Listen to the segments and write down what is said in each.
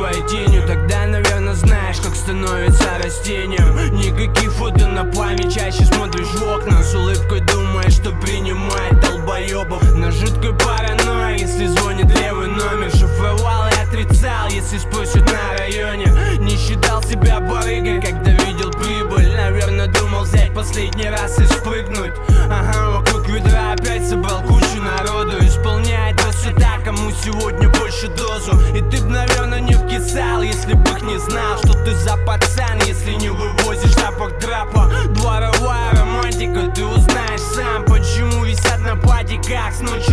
своей тенью Тогда, наверное, знаешь, как становится растением. Никаких фото на память, чаще смотришь в окна С улыбкой думаешь, что принимает долбоебов. На жуткой паранойи, если звонит левый номер Шифровал и отрицал, если спросят на районе. Не считал себя барыгой, когда видел прибыль Наверное, думал взять последний раз и спрыгнуть. Ага, вокруг ведра опять собрал кучу народу Исполняет красота, кому сегодня больше дозу. И ты б, наверное, не вкисал, если бы их не знал Что ты за пацан, если не вывозишь запах драпа. Дворовая романтика, ты узнаешь сам Почему висят на падиках с ночи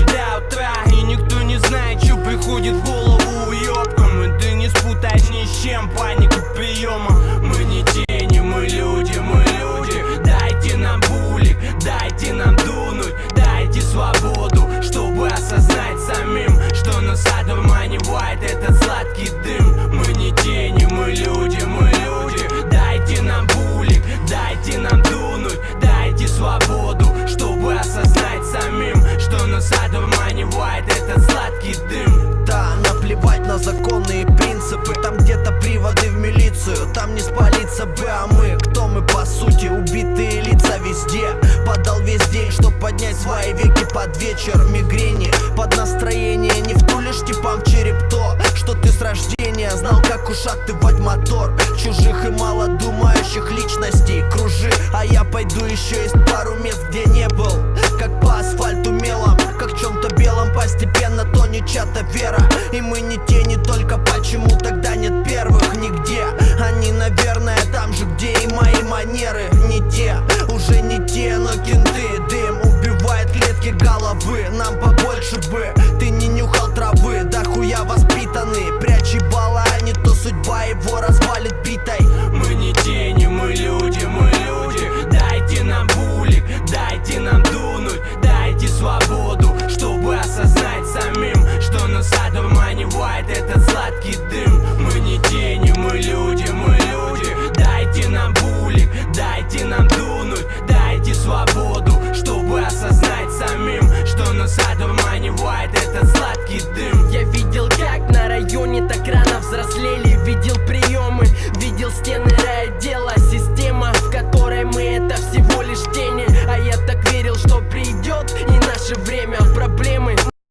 одурманивает этот сладкий дым. Да, наплевать на законные принципы. Там где-то приводы в милицию Там не спалиться бы, а мы Кто? Мы по сути? Убитые лица везде. Подал весь день, чтоб поднять свои веки под вечер. Мигрени под настроение Не втулишь типам в череп то Что ты с рождения знал, как ушатывать мотор? Чужих и мало думающих личностей кружи. А я пойду еще из чья-то вера. И мы не те, не только почему тогда нет первых нигде. Они наверное понимает, это сладкий дым